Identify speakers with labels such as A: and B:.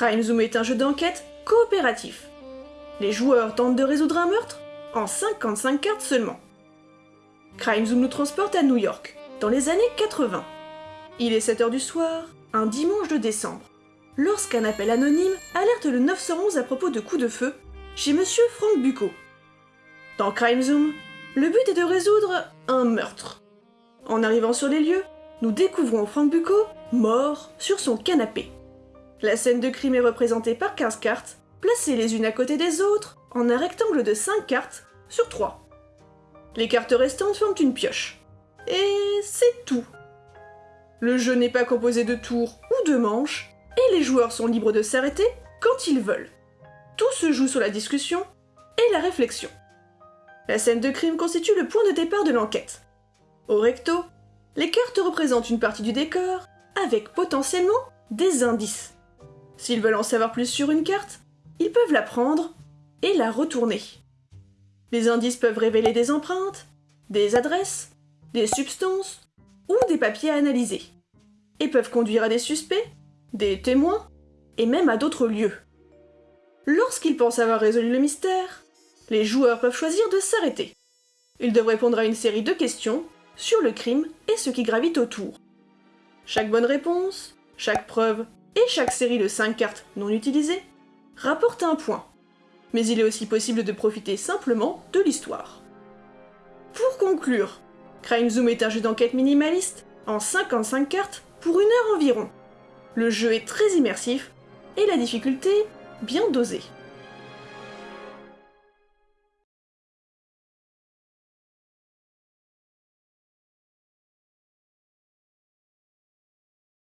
A: Crime Zoom est un jeu d'enquête coopératif. Les joueurs tentent de résoudre un meurtre en 55 cartes seulement. Crime Zoom nous transporte à New York, dans les années 80. Il est 7h du soir, un dimanche de décembre, lorsqu'un appel anonyme alerte le 911 à propos de coups de feu chez monsieur Frank Bucco. Dans Crime Zoom, le but est de résoudre un meurtre. En arrivant sur les lieux, nous découvrons Frank Bucco mort sur son canapé. La scène de crime est représentée par 15 cartes, placées les unes à côté des autres, en un rectangle de 5 cartes sur 3. Les cartes restantes forment une pioche. Et c'est tout. Le jeu n'est pas composé de tours ou de manches, et les joueurs sont libres de s'arrêter quand ils veulent. Tout se joue sur la discussion et la réflexion. La scène de crime constitue le point de départ de l'enquête. Au recto, les cartes représentent une partie du décor, avec potentiellement des indices. S'ils veulent en savoir plus sur une carte, ils peuvent la prendre et la retourner. Les indices peuvent révéler des empreintes, des adresses, des substances ou des papiers à analyser, et peuvent conduire à des suspects, des témoins, et même à d'autres lieux. Lorsqu'ils pensent avoir résolu le mystère, les joueurs peuvent choisir de s'arrêter. Ils doivent répondre à une série de questions sur le crime et ce qui gravite autour. Chaque bonne réponse, chaque preuve et chaque série de 5 cartes non utilisées rapporte un point. Mais il est aussi possible de profiter simplement de l'histoire. Pour conclure, Crime Zoom est un jeu d'enquête minimaliste en 55 cartes pour une heure environ. Le jeu est très immersif et la difficulté bien dosée.